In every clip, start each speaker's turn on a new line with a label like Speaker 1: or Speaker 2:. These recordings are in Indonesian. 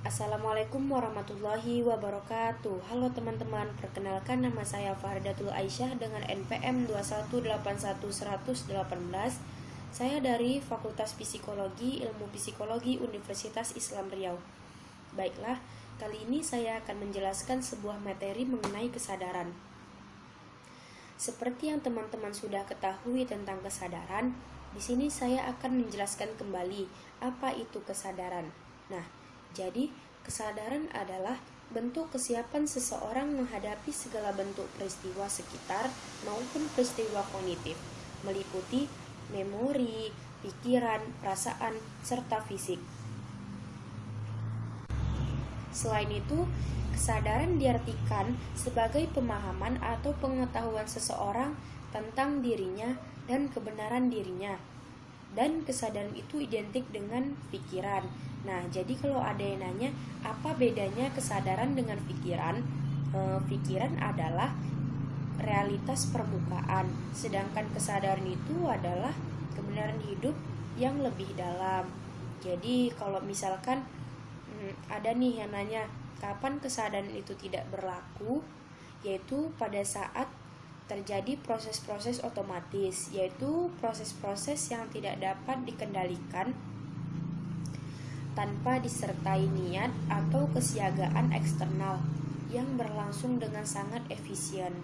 Speaker 1: Assalamualaikum warahmatullahi wabarakatuh. Halo teman-teman, perkenalkan nama saya Faridatul Aisyah dengan NPM 2181118 Saya dari Fakultas Psikologi Ilmu Psikologi Universitas Islam Riau. Baiklah, kali ini saya akan menjelaskan sebuah materi mengenai kesadaran. Seperti yang teman-teman sudah ketahui tentang kesadaran, di sini saya akan menjelaskan kembali apa itu kesadaran. Nah, jadi, kesadaran adalah bentuk kesiapan seseorang menghadapi segala bentuk peristiwa sekitar maupun peristiwa kognitif, meliputi memori, pikiran, perasaan, serta fisik. Selain itu, kesadaran diartikan sebagai pemahaman atau pengetahuan seseorang tentang dirinya dan kebenaran dirinya. Dan kesadaran itu identik dengan pikiran, Nah, jadi kalau ada yang nanya apa bedanya kesadaran dengan pikiran? E, pikiran adalah realitas permukaan, sedangkan kesadaran itu adalah kebenaran hidup yang lebih dalam. Jadi, kalau misalkan hmm, ada nih yang nanya kapan kesadaran itu tidak berlaku, yaitu pada saat terjadi proses-proses otomatis, yaitu proses-proses yang tidak dapat dikendalikan tanpa disertai niat atau kesiagaan eksternal yang berlangsung dengan sangat efisien.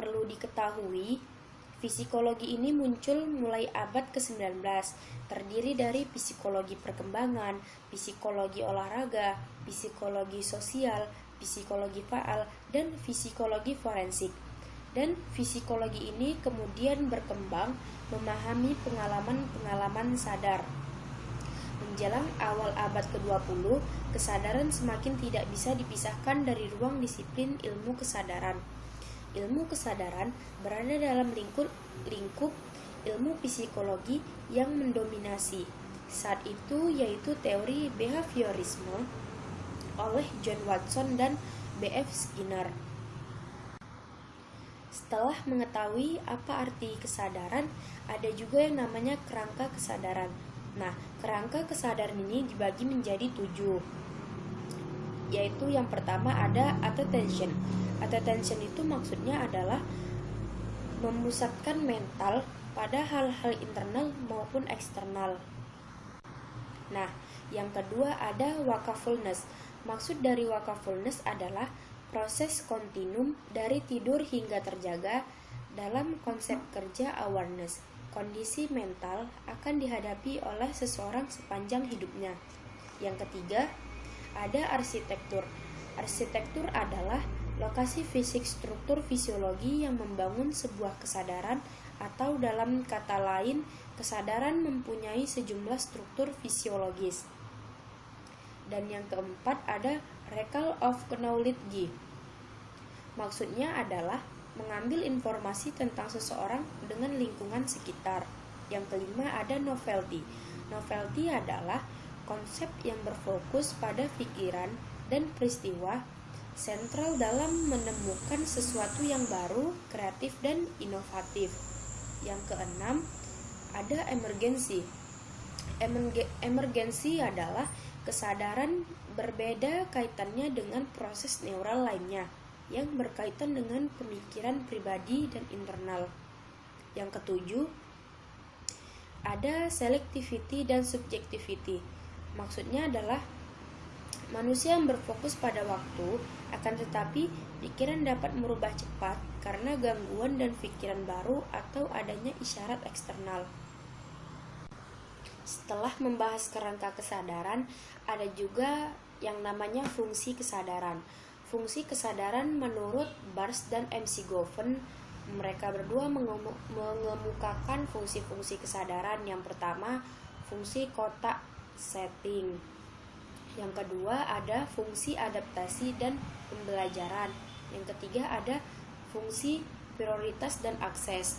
Speaker 1: Perlu diketahui, Psikologi ini muncul mulai abad ke-19, terdiri dari psikologi perkembangan, psikologi olahraga, psikologi sosial, psikologi faal, dan psikologi forensik. Dan psikologi ini kemudian berkembang memahami pengalaman-pengalaman sadar. Menjelang awal abad ke-20, kesadaran semakin tidak bisa dipisahkan dari ruang disiplin ilmu kesadaran. Ilmu kesadaran berada dalam lingkup lingkup ilmu psikologi yang mendominasi saat itu yaitu teori behaviorisme oleh John Watson dan B.F. Skinner. Setelah mengetahui apa arti kesadaran, ada juga yang namanya kerangka kesadaran. Nah, kerangka kesadaran ini dibagi menjadi tujuh, yaitu yang pertama ada attention. Attention itu maksudnya adalah memusatkan mental pada hal-hal internal maupun eksternal. Nah, yang kedua ada wakafulness. Maksud dari wakafulness adalah proses kontinum dari tidur hingga terjaga dalam konsep kerja awareness kondisi mental akan dihadapi oleh seseorang sepanjang hidupnya. Yang ketiga, ada arsitektur. Arsitektur adalah lokasi fisik struktur fisiologi yang membangun sebuah kesadaran atau dalam kata lain, kesadaran mempunyai sejumlah struktur fisiologis. Dan yang keempat ada recall of knowledge. Maksudnya adalah mengambil informasi tentang seseorang dengan lingkungan sekitar. Yang kelima ada novelty. Novelty adalah konsep yang berfokus pada pikiran dan peristiwa sentral dalam menemukan sesuatu yang baru, kreatif, dan inovatif. Yang keenam, ada emergensi. Emergensi adalah kesadaran berbeda kaitannya dengan proses neural lainnya yang berkaitan dengan pemikiran pribadi dan internal. Yang ketujuh, ada selectivity dan subjectivity. Maksudnya adalah manusia yang berfokus pada waktu, akan tetapi pikiran dapat merubah cepat karena gangguan dan pikiran baru atau adanya isyarat eksternal. Setelah membahas kerangka kesadaran, ada juga yang namanya fungsi kesadaran. Fungsi kesadaran menurut Bars dan MC Goven, mereka berdua mengemukakan fungsi-fungsi kesadaran. Yang pertama, fungsi kotak setting. Yang kedua, ada fungsi adaptasi dan pembelajaran. Yang ketiga, ada fungsi prioritas dan akses.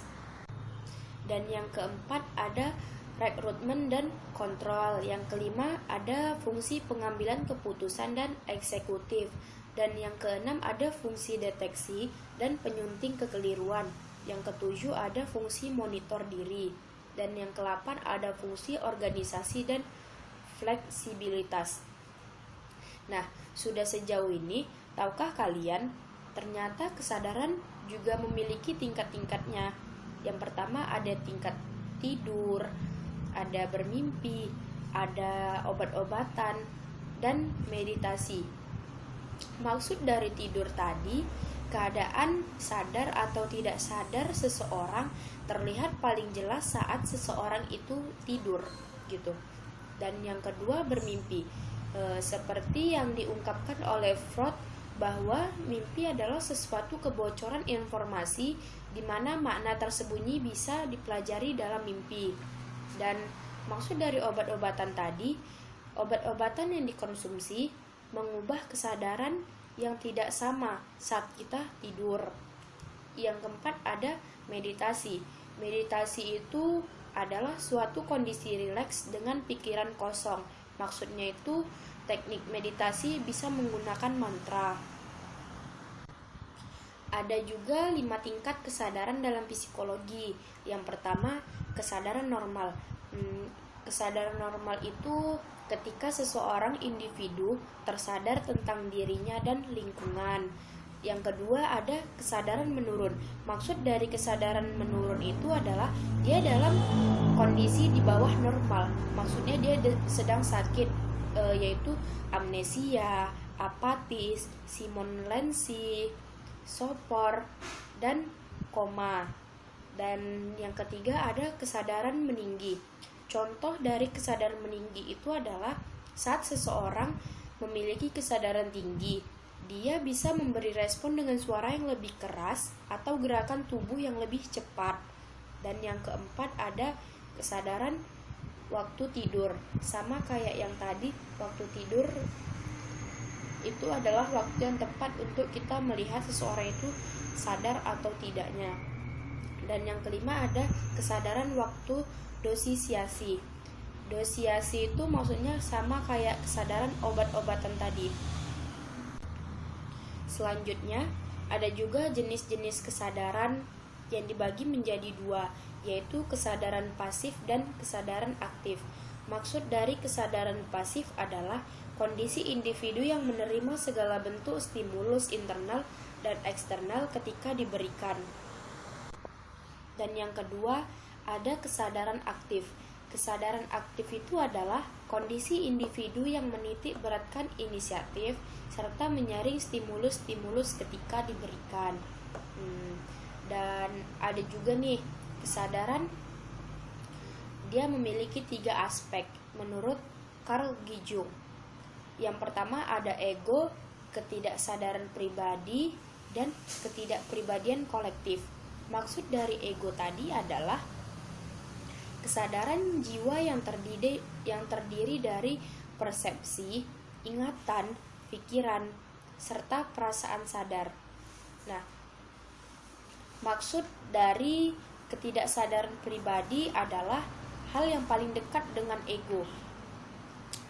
Speaker 1: Dan yang keempat, ada rekrutmen dan kontrol. Yang kelima, ada fungsi pengambilan keputusan dan eksekutif. Dan yang keenam ada fungsi deteksi dan penyunting kekeliruan. Yang ketujuh ada fungsi monitor diri. Dan yang kelapan ada fungsi organisasi dan fleksibilitas. Nah, sudah sejauh ini, tahukah kalian ternyata kesadaran juga memiliki tingkat-tingkatnya. Yang pertama ada tingkat tidur, ada bermimpi, ada obat-obatan, dan meditasi. Maksud dari tidur tadi, keadaan sadar atau tidak sadar seseorang terlihat paling jelas saat seseorang itu tidur gitu. Dan yang kedua bermimpi. E, seperti yang diungkapkan oleh Freud bahwa mimpi adalah sesuatu kebocoran informasi di mana makna tersembunyi bisa dipelajari dalam mimpi. Dan maksud dari obat-obatan tadi, obat-obatan yang dikonsumsi mengubah kesadaran yang tidak sama saat kita tidur. Yang keempat ada meditasi. Meditasi itu adalah suatu kondisi rileks dengan pikiran kosong. Maksudnya itu teknik meditasi bisa menggunakan mantra. Ada juga lima tingkat kesadaran dalam psikologi. Yang pertama, kesadaran normal. Hmm, kesadaran normal itu ketika seseorang individu tersadar tentang dirinya dan lingkungan. Yang kedua ada kesadaran menurun. Maksud dari kesadaran menurun itu adalah dia dalam kondisi di bawah normal. Maksudnya dia sedang sakit e, yaitu amnesia, apatis, Simon Lensi, sopor dan koma. Dan yang ketiga ada kesadaran meninggi. Contoh dari kesadaran meninggi itu adalah saat seseorang memiliki kesadaran tinggi, dia bisa memberi respon dengan suara yang lebih keras atau gerakan tubuh yang lebih cepat. Dan yang keempat ada kesadaran waktu tidur. Sama kayak yang tadi, waktu tidur itu adalah waktu yang tepat untuk kita melihat seseorang itu sadar atau tidaknya. Dan yang kelima ada kesadaran waktu dosisiasi. Dosisiasi itu maksudnya sama kayak kesadaran obat-obatan tadi Selanjutnya, ada juga jenis-jenis kesadaran yang dibagi menjadi dua, yaitu kesadaran pasif dan kesadaran aktif. Maksud dari kesadaran pasif adalah kondisi individu yang menerima segala bentuk stimulus internal dan eksternal ketika diberikan. Dan yang kedua, ada kesadaran aktif. Kesadaran aktif itu adalah kondisi individu yang menitik beratkan inisiatif, serta menyaring stimulus-stimulus ketika diberikan. Hmm, dan ada juga nih kesadaran dia memiliki tiga aspek menurut Carl Gijung. Yang pertama ada ego, ketidaksadaran pribadi, dan ketidakpribadian kolektif. Maksud dari ego tadi adalah kesadaran jiwa yang terdiri yang terdiri dari persepsi, ingatan, pikiran, serta perasaan sadar. Nah, maksud dari ketidaksadaran pribadi adalah hal yang paling dekat dengan ego.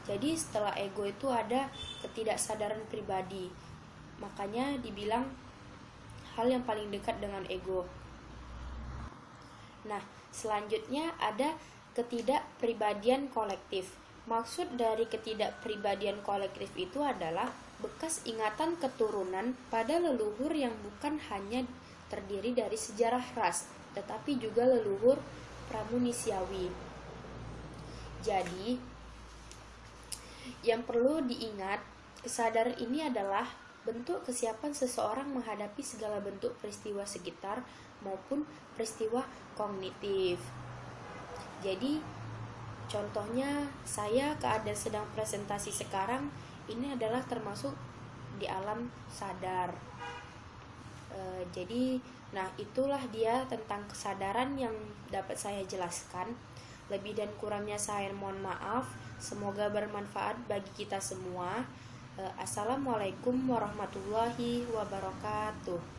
Speaker 1: Jadi setelah ego itu ada ketidaksadaran pribadi. Makanya dibilang hal yang paling dekat dengan ego. Nah, selanjutnya ada ketidakpribadian kolektif. Maksud dari ketidakpribadian kolektif itu adalah bekas ingatan keturunan pada leluhur yang bukan hanya terdiri dari sejarah ras, tetapi juga leluhur pramunisiawi. Jadi, yang perlu diingat, kesadaran ini adalah bentuk kesiapan seseorang menghadapi segala bentuk peristiwa sekitar maupun peristiwa kognitif. Jadi, Contohnya, saya keadaan sedang presentasi sekarang ini adalah termasuk di alam sadar. E, jadi, nah itulah dia tentang kesadaran yang dapat saya jelaskan. Lebih dan kurangnya saya mohon maaf. Semoga bermanfaat bagi kita semua. E, Assalamualaikum warahmatullahi wabarakatuh.